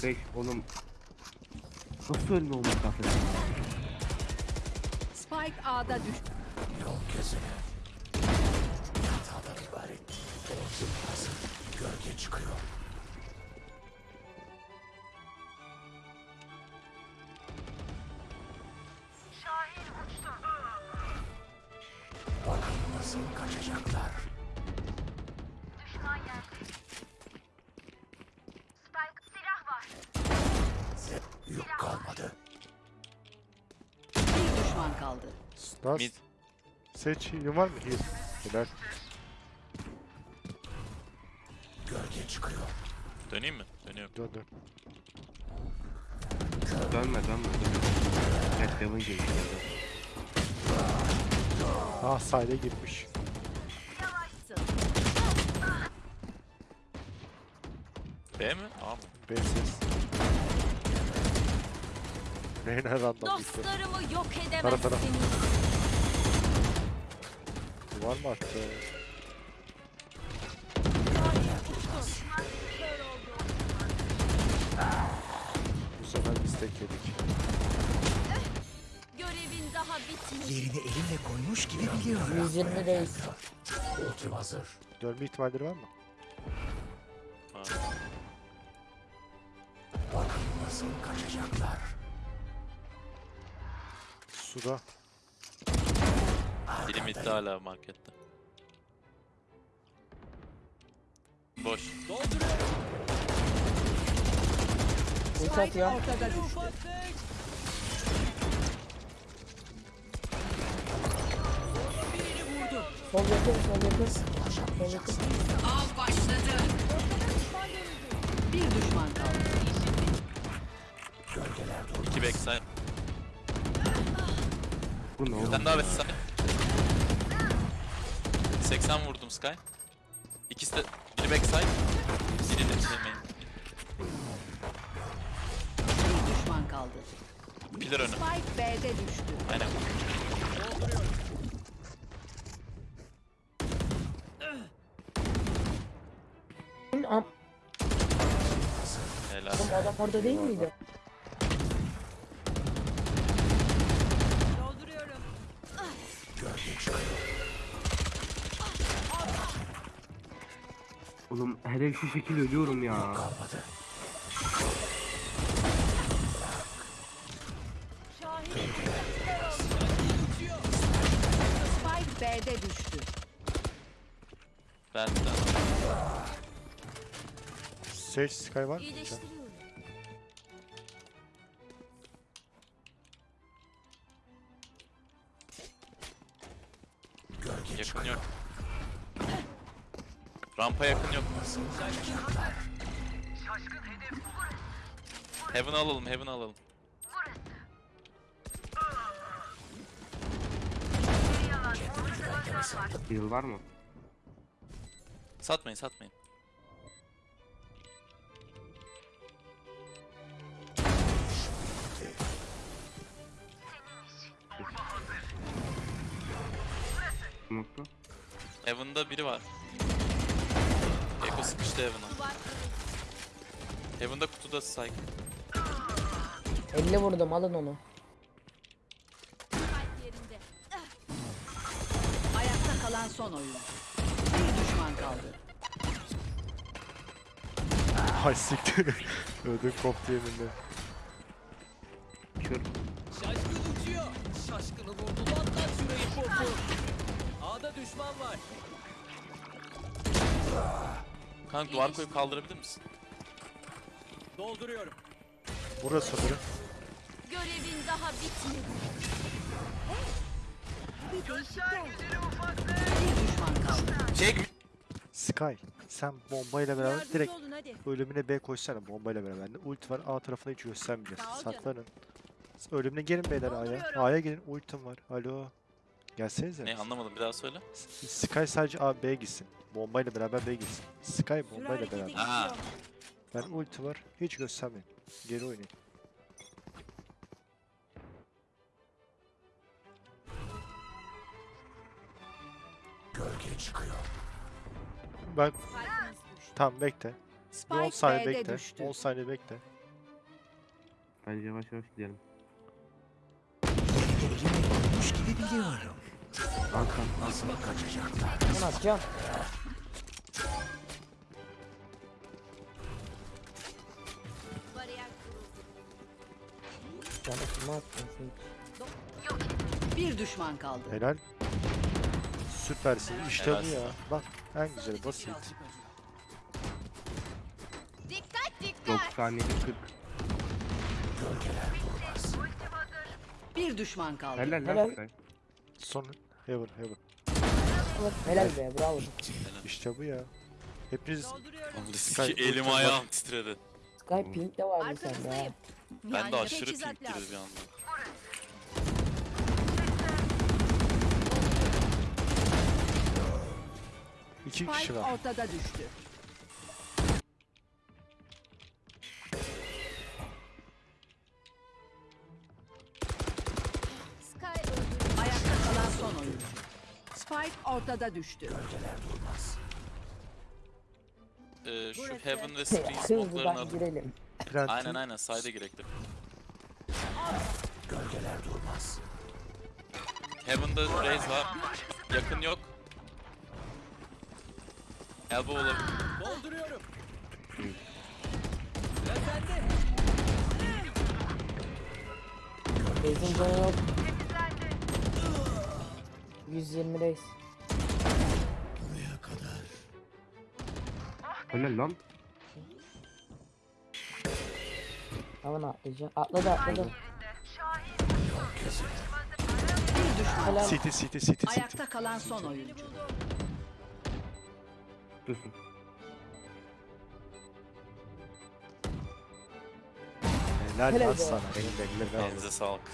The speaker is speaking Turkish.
45 oğlum. Nasıl ölme olmuş kafede? Spike A'da düştü. Yol gözüne. Hatadan ibaret. Ordu hazır. Gölge çıkıyor. Bakın nasıl kaçacaklar. Kaldı. Nas. Mid. Seç heal'in var mı? Heal. Helal. Gölge çıkıyor. Döneyim mi? Dönüyorum. Dön dön. Dönme dönme dönme. Evet Devon geçti. Ah sahile girmiş. B mi? A mı? B ses. Reyna random gitti. Dostlarımı yok Tara tara. edemezsiniz. Var mı attı? Bu sefer biz tek yedik. Görevin daha bitmedi. Yerini elimle koymuş gibi biliyorum. 120 reis. Ultim hazır. Dönme ihtimalleri var mı? Bakın nasıl kaçacaklar. Suda. Biri midde hala markette. Boş. Uç atıyor. Ortada düştü. Sol yakın, sol yakın. Sol yakın. Av başladı. Bir düşman kaldı. İki backside. Bu ne Bir oğlum? tane daha backside. 80 vurdum Sky. İkisi de biri backside. Biri de şey main. Bir düşman kaldı. Pillar önü. Spike B'de düştü. Aynen. Am Helal. Oğlum adam orada değil miydi? Oğlum hele şu şekil ölüyorum ya. Kalmadı. Spike B'de düştü. Ben de. Seç Sky var mı? Yakın yok. Rampa yakın yok. Heaven alalım, Heaven alalım. Heal var mı? Satmayın, satmayın. Mutlu. Heaven'da biri var. Eko sıkıştı Heaven'a. Heaven'da kutuda Psyche. 50 vurdum alın onu. Spike yerinde. Ayakta kalan son oyun. Bir düşman kaldı. Ay siktir. Ödüm koptu yeminle. Kör. Şaşkın uçuyor. Şaşkını vurdu. Patlat şurayı popu. A'da düşman var. Kanka duvar koyup kaldırabilir misin? Dolduruyorum. Burası biri. Görevin daha bitmedi. Bir düşman kaldı. Çek! Sky. Sen bombayla beraber Yardımcı direkt olun ölümüne B koşsana bombayla beraber. Bende Ult var A tarafına hiç göstermeyeceğiz. Saklanın. Ölümüne gelin beyler A'ya. A'ya gelin ultim var. Alo. Gelsenize. Ne anlamadım bir daha söyle. Sky sadece A B gitsin. Bombayla beraber B gitsin. Sky bombayla beraber. Ha. Ben ulti var. Hiç göstermeyin. Geri oynayın. Gölge çıkıyor. Ben Spike'ımız düştü. tam bekle. Bir 10 Spike saniye bekle. düştü. 10 saniye bekle. Bence yavaş yavaş gidelim. Olmuş Arkan. Nasıl kaçacaklar? Bunu atacağım. Bariyer kuruldu. Bana kime attın sen? Bir düşman kaldı. Helal. Süpersin. İşte bu ya. Bak en güzeli basit. Dikkat dikkat. 97 40. Bir düşman kaldı. Helal Helal. Sky. Son heaven heaven. Helal be bravo. İşte bu ya. Hepiniz Oğlum, Sky, Elim var. ayağım titredi. Sky pink de vardı sende ha. Ben de aşırı pink girdi bir anda. iki kişi var. ortada düştü. Ortada düştü. Ee, şu Burası. Heaven ve smoke'larını atıp... girelim. Planting. Aynen aynen side'e girektim. Gölgeler durmaz. Heaven'da Raze var. Yakın yok. Elbow olabilir. Dolduruyorum. Beyzin canı yok. 120 reis. Helal lan. Hemen atlayacağım. Atladı atladı. Bir düşman. Helal. City city city city. Ayakta kalan son oyuncu. Dursun. Helal Helal lan be. sana. Eline ver. Elinize sağlık.